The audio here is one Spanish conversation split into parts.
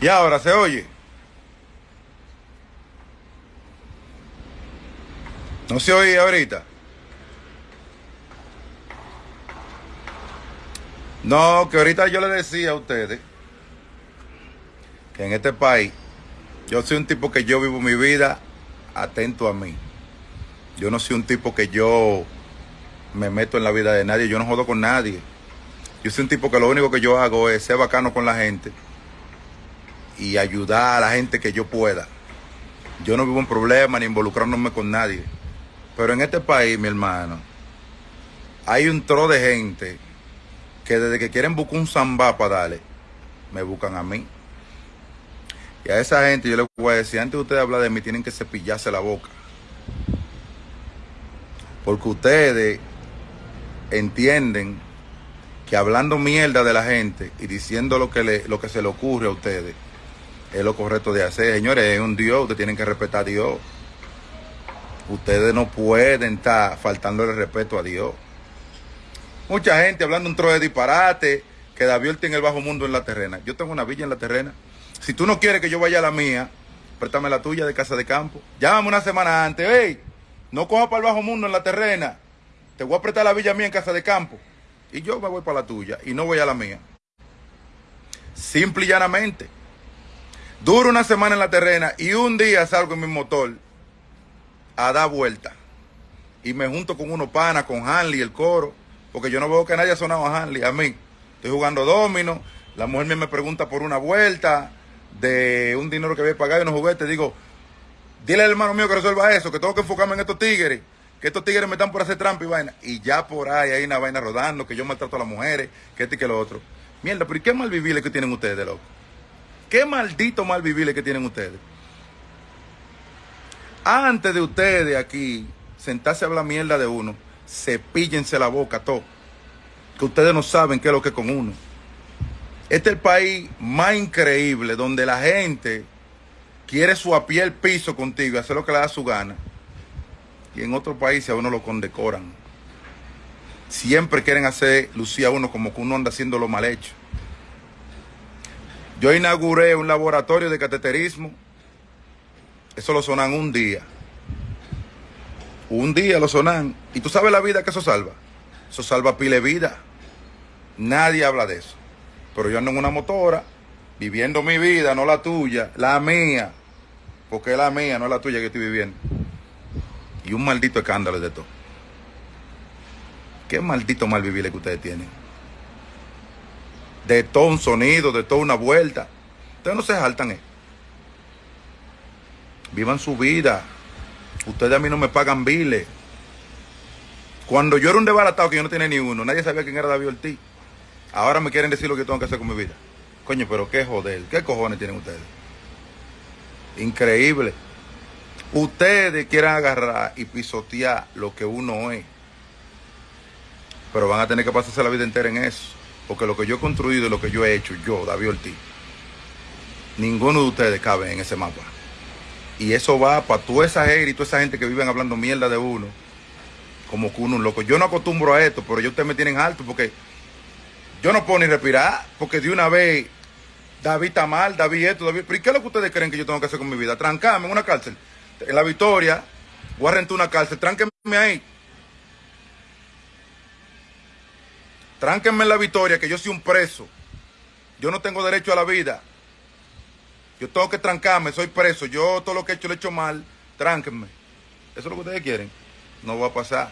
Y ahora se oye. No se oye ahorita. No, que ahorita yo le decía a ustedes que en este país yo soy un tipo que yo vivo mi vida atento a mí. Yo no soy un tipo que yo me meto en la vida de nadie, yo no jodo con nadie. Yo soy un tipo que lo único que yo hago es ser bacano con la gente y ayudar a la gente que yo pueda. Yo no vivo en problemas ni involucrándome con nadie. Pero en este país, mi hermano, hay un tro de gente que desde que quieren buscar un zambá para darle, me buscan a mí. Y a esa gente yo les voy a decir, antes de ustedes hablar de mí, tienen que cepillarse la boca. Porque ustedes entienden que hablando mierda de la gente y diciendo lo que, le, lo que se le ocurre a ustedes es lo correcto de hacer. Señores, es un Dios, ustedes tienen que respetar a Dios. Ustedes no pueden estar faltándole respeto a Dios. Mucha gente hablando un trozo de disparate, que David tiene el bajo mundo en la terrena. Yo tengo una villa en la terrena. Si tú no quieres que yo vaya a la mía, préstame la tuya de casa de campo. Llámame una semana antes, hey, no coja para el bajo mundo en la terrena. Te voy a prestar la villa mía en casa de campo. Y yo me voy para la tuya y no voy a la mía. Simple y llanamente. Duro una semana en la terrena y un día salgo en mi motor a dar vuelta. Y me junto con unos panas, con Hanley, el coro. Porque yo no veo que nadie ha sonado a Hanley, a mí. Estoy jugando domino. La mujer me pregunta por una vuelta de un dinero que había pagado y unos juguetes. Digo, dile al hermano mío que resuelva eso, que tengo que enfocarme en estos tigres que estos tigres me están por hacer trampa y vaina. Y ya por ahí hay una vaina rodando, que yo maltrato a las mujeres, que este y que lo otro. Mierda, pero ¿y qué mal vivir que tienen ustedes, loco? ¿Qué maldito mal vivir que tienen ustedes? Antes de ustedes aquí sentarse a hablar mierda de uno, cepíllense la boca todo. Que ustedes no saben qué es lo que es con uno. Este es el país más increíble donde la gente quiere su a pie el piso contigo y hacer lo que le da su gana y en otros países a uno lo condecoran. Siempre quieren hacer lucía a uno como que uno anda haciendo lo mal hecho. Yo inauguré un laboratorio de cateterismo. Eso lo sonan un día. Un día lo sonan. ¿Y tú sabes la vida que eso salva? Eso salva pile vida. Nadie habla de eso. Pero yo ando en una motora, viviendo mi vida, no la tuya, la mía. Porque es la mía, no es la tuya que estoy viviendo. Y un maldito escándalo de todo. Qué maldito mal vivir que ustedes tienen. De todo un sonido, de toda una vuelta. Ustedes no se saltan. Eh. Vivan su vida. Ustedes a mí no me pagan biles. Cuando yo era un desbaratado que yo no tenía ni uno, nadie sabía quién era David Ortiz. Ahora me quieren decir lo que tengo que hacer con mi vida. Coño, pero qué joder, qué cojones tienen ustedes. Increíble. Ustedes quieren agarrar y pisotear lo que uno es. Pero van a tener que pasarse la vida entera en eso. Porque lo que yo he construido y lo que yo he hecho, yo, David Ortiz, ninguno de ustedes cabe en ese mapa. Y eso va para toda esa gente y toda esa gente que viven hablando mierda de uno. Como que uno un loco. Yo no acostumbro a esto, pero yo ustedes me tienen alto porque yo no puedo ni respirar. Porque de una vez David está mal, David esto, David. ¿Pero qué es lo que ustedes creen que yo tengo que hacer con mi vida? Trancarme en una cárcel en la victoria, voy a rentar una cárcel, tránquenme ahí. Tránquenme en la victoria, que yo soy un preso. Yo no tengo derecho a la vida. Yo tengo que trancarme, soy preso. Yo todo lo que he hecho lo he hecho mal. Tránquenme. Eso es lo que ustedes quieren. No va a pasar.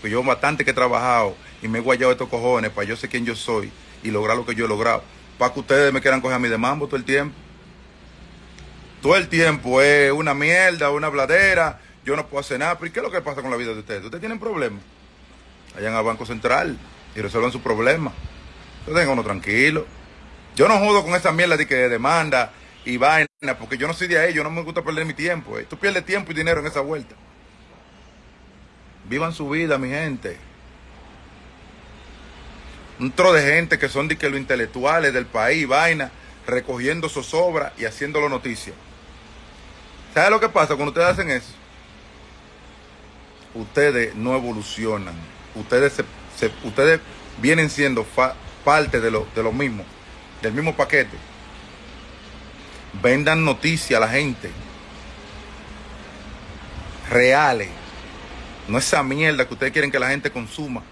Pues yo bastante que he trabajado y me he guayado estos cojones para yo sé quién yo soy y lograr lo que yo he logrado. Para que ustedes me quieran coger a mí de mambo todo el tiempo todo el tiempo es una mierda, una bladera, yo no puedo hacer nada. ¿Pero qué es lo que pasa con la vida de ustedes? ¿Ustedes tienen problemas? Vayan al Banco Central y resuelvan su problema. Ustedes uno tranquilo. Yo no jodo con esa mierda de que demanda y vaina, porque yo no soy de ahí, yo no me gusta perder mi tiempo. Eh. Tú pierdes tiempo y dinero en esa vuelta. Vivan su vida, mi gente. Un tro de gente que son de que los intelectuales del país, vaina, recogiendo zozobra y haciéndolo noticia. ¿Sabe lo que pasa cuando ustedes hacen eso? Ustedes no evolucionan. Ustedes, se, ustedes vienen siendo parte de lo, de lo mismo, del mismo paquete. Vendan noticias a la gente. Reales. No esa mierda que ustedes quieren que la gente consuma.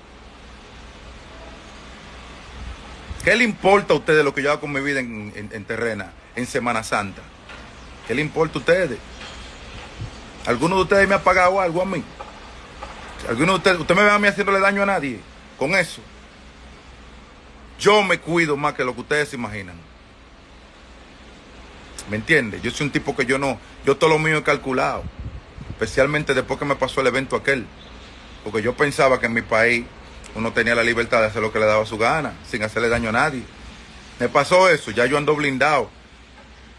¿Qué le importa a ustedes lo que yo hago con mi vida en, terrena, en Semana Santa? ¿Qué le importa a ustedes? ¿Alguno de ustedes me ha pagado algo a mí? ¿Alguno de ustedes, usted me ve a mí haciéndole daño a nadie con eso? Yo me cuido más que lo que ustedes se imaginan. ¿Me entiende? Yo soy un tipo que yo no, yo todo lo mío he calculado. Especialmente después que me pasó el evento aquel. Porque yo pensaba que en mi país uno tenía la libertad de hacer lo que le daba su gana, sin hacerle daño a nadie. Me pasó eso, ya yo ando blindado.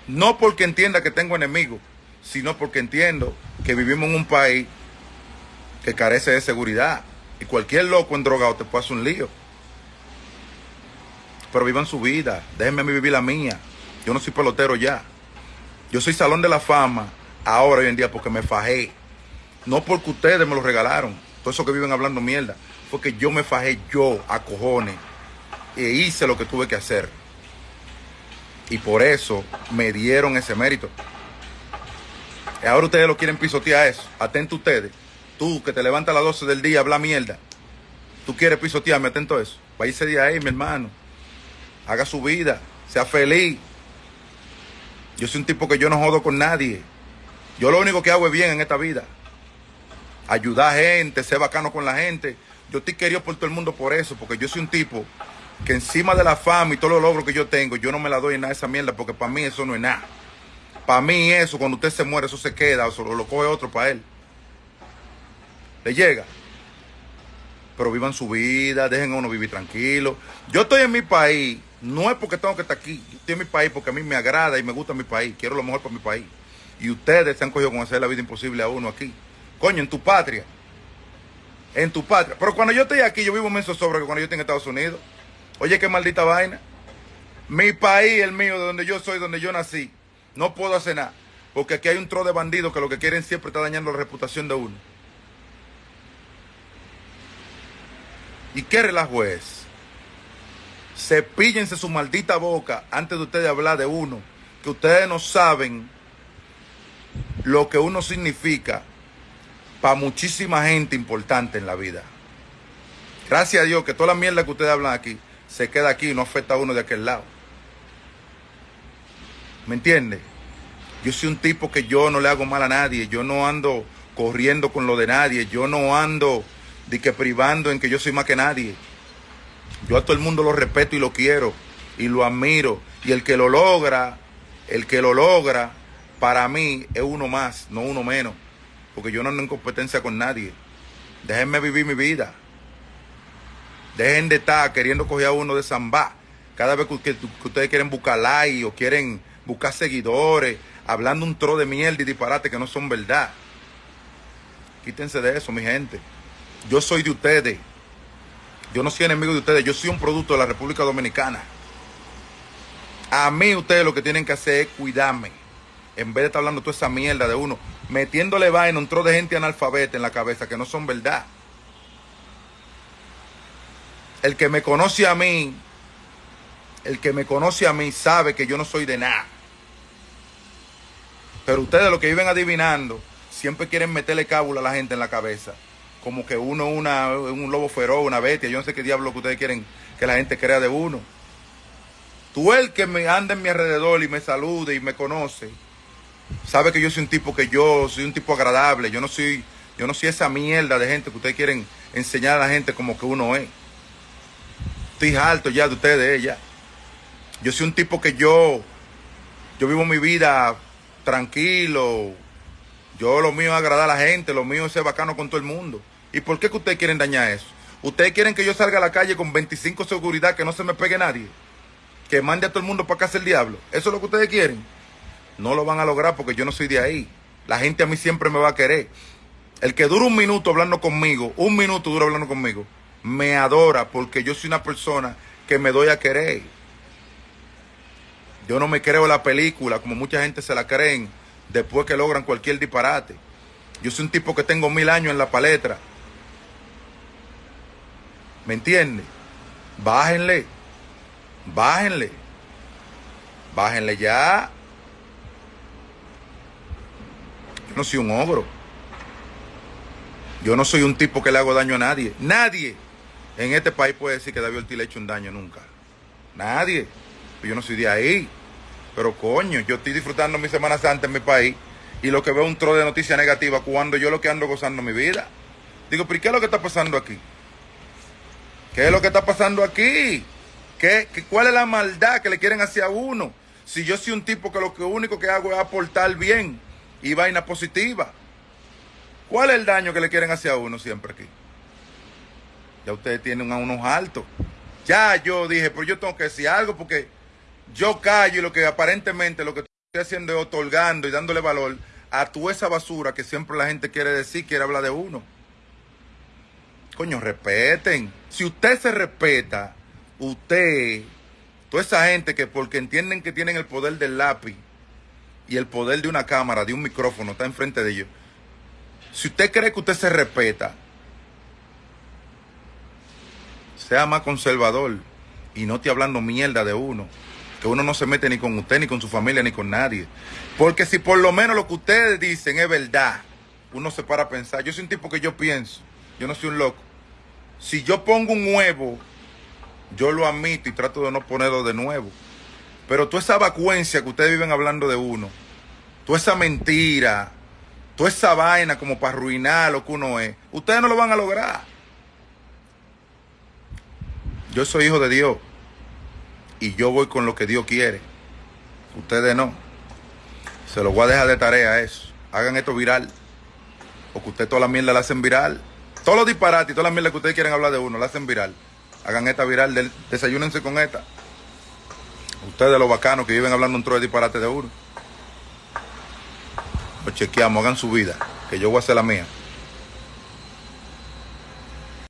No porque entienda que tengo enemigos, sino porque entiendo que vivimos en un país que carece de seguridad. Y cualquier loco en drogado te puede hacer un lío. Pero vivan su vida, déjenme vivir la mía. Yo no soy pelotero ya. Yo soy salón de la fama ahora hoy en día porque me fajé. No porque ustedes me lo regalaron. Todo eso que viven hablando mierda porque yo me fajé yo a cojones e hice lo que tuve que hacer. Y por eso me dieron ese mérito. Y ahora ustedes lo quieren pisotear eso. Atento ustedes. Tú que te levantas a las 12 del día, habla mierda. Tú quieres pisotearme, atento a eso. ese día ahí, mi hermano. Haga su vida. Sea feliz. Yo soy un tipo que yo no jodo con nadie. Yo lo único que hago es bien en esta vida. Ayudar a gente, ser bacano con la gente yo estoy querido por todo el mundo por eso, porque yo soy un tipo que encima de la fama y todos los logros que yo tengo, yo no me la doy en nada esa mierda, porque para mí eso no es nada. Para mí eso, cuando usted se muere, eso se queda, o lo coge otro para él. Le llega. Pero vivan su vida, dejen a uno vivir tranquilo. Yo estoy en mi país, no es porque tengo que estar aquí, yo estoy en mi país porque a mí me agrada y me gusta mi país, quiero lo mejor para mi país. Y ustedes se han cogido con hacer la vida imposible a uno aquí. Coño, en tu patria en tu patria. Pero cuando yo estoy aquí, yo vivo menos sobre que cuando yo estoy en Estados Unidos. Oye, qué maldita vaina. Mi país, el mío, de donde yo soy, donde yo nací, no puedo hacer nada. Porque aquí hay un tro de bandidos que lo que quieren siempre está dañando la reputación de uno. ¿Y qué relajo es? Cepíllense su maldita boca antes de ustedes hablar de uno. Que ustedes no saben lo que uno significa para muchísima gente importante en la vida. Gracias a Dios que toda la mierda que ustedes hablan aquí se queda aquí y no afecta a uno de aquel lado. ¿Me entiende? Yo soy un tipo que yo no le hago mal a nadie, yo no ando corriendo con lo de nadie, yo no ando de que privando en que yo soy más que nadie. Yo a todo el mundo lo respeto y lo quiero y lo admiro. Y el que lo logra, el que lo logra, para mí es uno más, no uno menos porque yo no ando en competencia con nadie. Déjenme vivir mi vida. Dejen de estar queriendo coger a uno de Zambá. Cada vez que, ustedes quieren buscar like o quieren buscar seguidores, hablando un tro de mierda y disparate que no son verdad. Quítense de eso, mi gente. Yo soy de ustedes. Yo no soy enemigo de ustedes. Yo soy un producto de la República Dominicana. A mí ustedes lo que tienen que hacer es cuidarme. En vez de estar hablando toda esa mierda de uno metiéndole vaina un tro de gente analfabeta en la cabeza que no son verdad. El que me conoce a mí, el que me conoce a mí sabe que yo no soy de nada. Pero ustedes lo que viven adivinando, siempre quieren meterle cábula a la gente en la cabeza. Como que uno una, un lobo feroz, una bestia. Yo no sé qué diablo que ustedes quieren que la gente crea de uno. Tú el que me anda en mi alrededor y me salude y me conoce, sabe que yo soy un tipo que yo soy un tipo agradable, yo no soy, yo no soy esa mierda de gente que ustedes quieren enseñar a la gente como que uno es. Estoy alto ya de ustedes, ella. Yo soy un tipo que yo, yo vivo mi vida tranquilo. Yo lo mío es agradar a la gente, lo mío es ser bacano con todo el mundo. ¿Y por qué que ustedes quieren dañar eso? ¿Ustedes quieren que yo salga a la calle con 25 seguridad, que no se me pegue nadie? Que mande a todo el mundo para casa el diablo. ¿Eso es lo que ustedes quieren? No lo van a lograr porque yo no soy de ahí. La gente a mí siempre me va a querer. El que dura un minuto hablando conmigo, un minuto dura hablando conmigo, me adora porque yo soy una persona que me doy a querer. Yo no me creo la película como mucha gente se la creen después que logran cualquier disparate. Yo soy un tipo que tengo mil años en la palestra. ¿Me entiende? Bájenle. Bájenle. Bájenle ya. No soy un ogro. Yo no soy un tipo que le hago daño a nadie. Nadie en este país puede decir que David Ortiz le ha hecho un daño nunca. Nadie. Yo no soy de ahí. Pero coño, yo estoy disfrutando mi Semana Santa en mi país y lo que veo un tro de noticias negativas cuando yo lo que ando gozando mi vida. Digo, pero ¿y qué es lo que está pasando aquí? ¿Qué es lo que está pasando aquí? ¿Qué, qué, cuál es la maldad que le quieren hacia uno? Si yo soy un tipo que lo único que hago es aportar bien y vaina positiva. ¿Cuál es el daño que le quieren hacia uno siempre aquí? Ya ustedes tienen a unos altos. Ya yo dije, pero yo tengo que decir algo porque yo callo y lo que aparentemente lo que estoy haciendo es otorgando y dándole valor a toda esa basura que siempre la gente quiere decir, quiere hablar de uno. Coño, respeten. Si usted se respeta, usted, toda esa gente que porque entienden que tienen el poder del lápiz y el poder de una cámara, de un micrófono, está enfrente de ellos. Si usted cree que usted se respeta, sea más conservador y no esté hablando mierda de uno. Que uno no se mete ni con usted, ni con su familia, ni con nadie. Porque si por lo menos lo que ustedes dicen es verdad, uno se para a pensar. Yo soy un tipo que yo pienso, yo no soy un loco. Si yo pongo un huevo, yo lo admito y trato de no ponerlo de nuevo. Pero toda esa vacuencia que ustedes viven hablando de uno, toda esa mentira, toda esa vaina como para arruinar lo que uno es, ustedes no lo van a lograr. Yo soy hijo de Dios y yo voy con lo que Dios quiere. Ustedes no. Se los voy a dejar de tarea eso. Hagan esto viral. Porque ustedes toda la mierda la hacen viral. Todos los disparates y todas las mierdas que ustedes quieren hablar de uno la hacen viral. Hagan esta viral. Desayúnense con esta. Ustedes los bacanos que viven hablando un trozo de disparate de uno. Lo chequeamos, hagan su vida. Que yo voy a hacer la mía.